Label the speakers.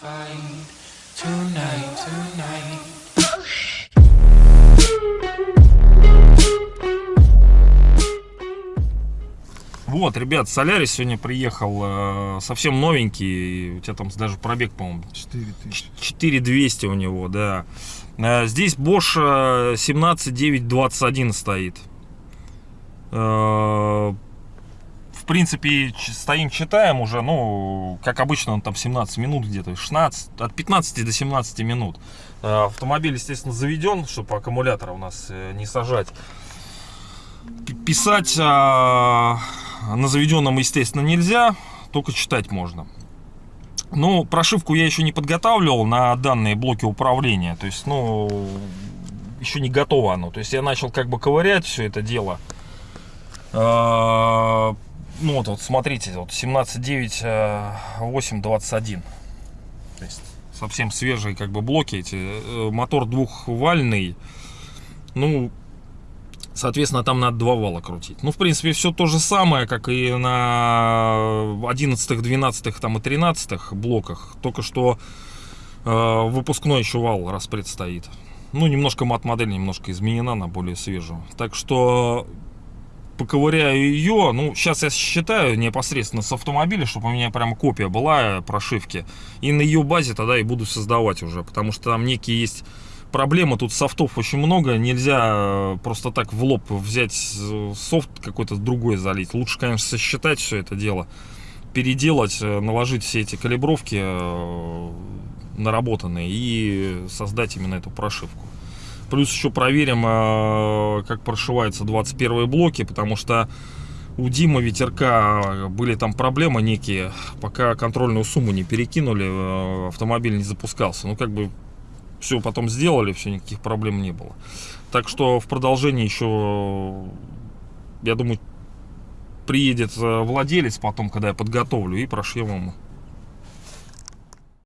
Speaker 1: find tonight, tonight.
Speaker 2: Вот, ребят, Солярис сегодня приехал э, совсем новенький. У тебя там даже пробег, по-моему,
Speaker 3: 4000.
Speaker 2: 4200 у него, да. Э, здесь Bosch 17921 стоит. Э, принципе, стоим, читаем уже, ну, как обычно, он там 17 минут где-то, 16, от 15 до 17 минут. Э, Автомобиль, естественно, заведен, чтобы аккумулятора у нас э, не сажать. Писать а, на заведенном, естественно, нельзя, только читать можно. Ну, прошивку я еще не подготавливал на данные блоки управления. То есть, ну, еще не готово оно. То есть я начал как бы ковырять все это дело. Ну вот, вот смотрите, вот 17.9.8.21. То есть совсем свежие как бы блоки эти. Э, Мотор двухвальный. Ну, Соответственно, там надо два вала крутить. Ну, в принципе, все то же самое, как и на 11, 12 там, и 13 блоках. Только что э, выпускной еще вал распред стоит. Ну, немножко мат-модель немножко изменена на более свежую. Так что поковыряю ее. Ну, сейчас я считаю непосредственно с автомобиля, чтобы у меня прям копия была прошивки. И на ее базе тогда и буду создавать уже. Потому что там некие есть проблемы. Тут софтов очень много. Нельзя э, просто так в лоб взять э, софт какой-то другой залить. Лучше, конечно, сосчитать все это дело. Переделать, э, наложить все эти калибровки э, наработанные и создать именно эту прошивку. Плюс еще проверим, э, как прошиваются 21 блоки, потому что у Димы Ветерка были там проблемы некие, пока контрольную сумму не перекинули, э, автомобиль не запускался. Ну, как бы все потом сделали, все, никаких проблем не было. Так что в продолжении еще, я думаю, приедет э, владелец потом, когда я подготовлю, и прошьем ему